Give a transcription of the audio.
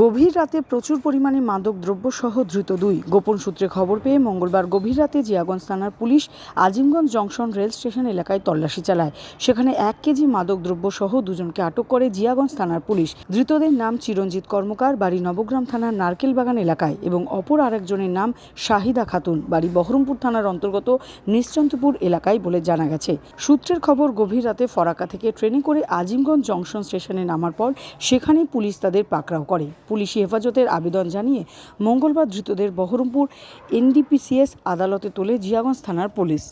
গভীর রাতে প্রচুর পরিমাণে মাদক দ্রব্য সহ ধৃত দুই। গোপন সূত্রে খবর পেয়ে মঙ্গলবার গভীর রাতে জিয়াগঞ্জ থানার police Azimganj junction rail station এলাকায় তল্লাশি চালায়। সেখানে এক কেজি মাদক দ্রব্য সহ দুজনকে আটক করে জিয়াগঞ্জ থানার পুলিশ। ধৃতদের নাম চিরঞ্জিত কর্মকার, বাড়ি নবগ্রাম থানার নারকেলবাগান এলাকায় এবং অপর আরেকজনের নাম শাহিদা খাতুন। বাড়ি বহরমপুর থানার অন্তর্গত নিশ্চন্তপুর এলাকায় বলে জানা গেছে। সূত্রের খবর, গভীর রাতে ফরাকা থেকে ট্রেনে করে আজিমগঞ্জ জংশন স্টেশনে নামার পর সেখানেই পুলিশ তাদের পাকড়াও করে। পুলিশি হেফাজতের আবেদন জানিয়ে মঙ্গলবার ধৃতদের বহরমপুর এনডিপিসিএস আদালতে তোলে জিয়াগঞ্জ থানার পুলিশ।